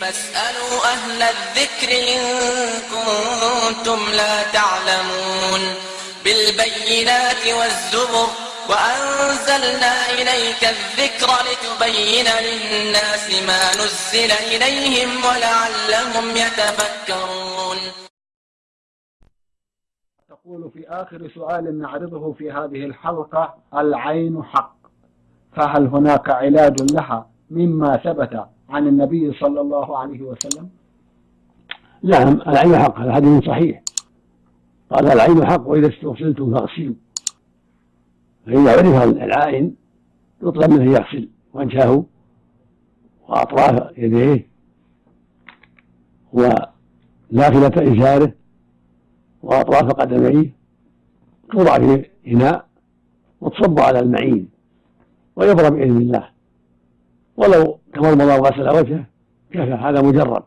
فاسألوا أهل الذكر إن كنتم لا تعلمون بالبينات والزبر وأنزلنا إليك الذكر لتبين للناس ما نزل إليهم ولعلهم يتفكرون. تقول في آخر سؤال نعرضه في هذه الحلقة العين حق فهل هناك علاج لها؟ مما ثبت عن النبي صلى الله عليه وسلم؟ نعم العين حق هذا حديث صحيح. قال العين حق وإذا استغسلتم فاغسلوا. فإذا عرف العائن يطلب منه يغسل وجهه وأطراف يديه ونافلة إزاره وأطراف قدميه توضع في إناء وتصب على المعين ويبرى بإذن الله. ولو تمضمض وغسل وجهه كفى هذا مجرد.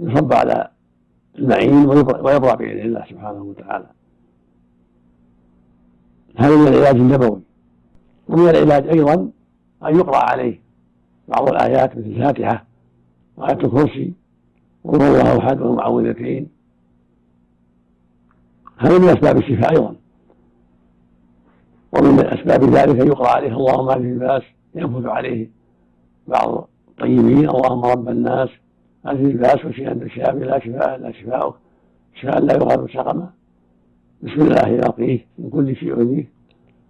يصب على المعين ويبرى بإذن الله سبحانه وتعالى. هذا من العلاج النبوي. ومن العلاج أيضا أن يقرأ عليه بعض الآيات مثل الفاتحة وآية الكرسي وقل الله أحد والمعوذتين هذا من أسباب الشفاء أيضا. ومن أسباب ذلك أن يقرأ عليه اللهم هذه الباس ينفذ عليه بعض الطيبين اللهم رب الناس هذه الباس وشيئا الشافي لا شفاء الا شفاؤك شفاء لا يغادر سقما بسم الله يعطيه من كل شيء يؤذيه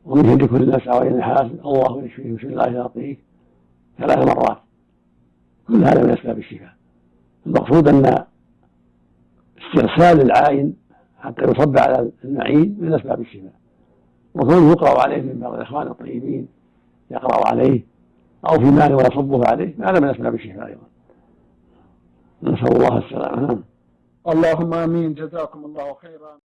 ومن شر كل نفس وعين حاسد الله يشفيه. بسم الله يعطيه ثلاث مرات. كل هذا من أسباب الشفاء. المقصود أن استرسال العائن حتى يصب على المعين من أسباب الشفاء. وكونه يقرأ عليه من بعض الإخوان الطيبين يقرأ عليه أو في مال ويصبه عليه هذا من اسباب الشفاء أيضا. نسأل الله السلامة. اللهم آمين. جزاكم الله خيرا.